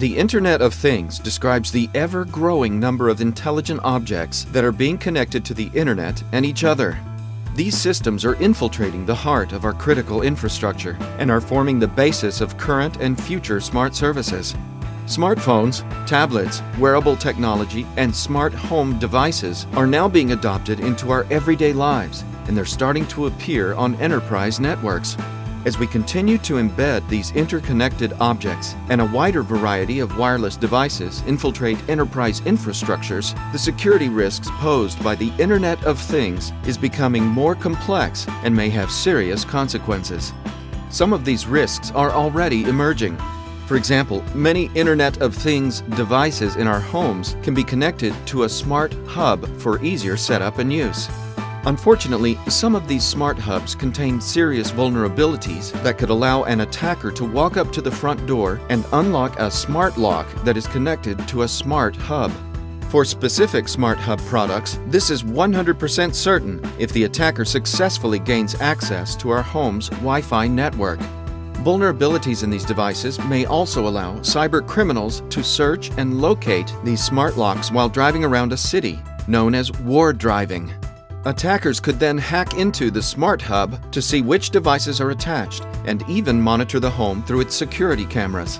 The Internet of Things describes the ever-growing number of intelligent objects that are being connected to the Internet and each other. These systems are infiltrating the heart of our critical infrastructure and are forming the basis of current and future smart services. Smartphones, tablets, wearable technology, and smart home devices are now being adopted into our everyday lives, and they're starting to appear on enterprise networks. As we continue to embed these interconnected objects and a wider variety of wireless devices infiltrate enterprise infrastructures, the security risks posed by the Internet of Things is becoming more complex and may have serious consequences. Some of these risks are already emerging. For example, many Internet of Things devices in our homes can be connected to a smart hub for easier setup and use. Unfortunately, some of these smart hubs contain serious vulnerabilities that could allow an attacker to walk up to the front door and unlock a smart lock that is connected to a smart hub. For specific smart hub products, this is 100% certain if the attacker successfully gains access to our home's Wi-Fi network. Vulnerabilities in these devices may also allow cyber criminals to search and locate these smart locks while driving around a city, known as war driving. Attackers could then hack into the Smart Hub to see which devices are attached and even monitor the home through its security cameras.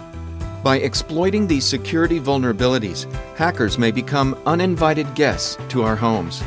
By exploiting these security vulnerabilities, hackers may become uninvited guests to our homes.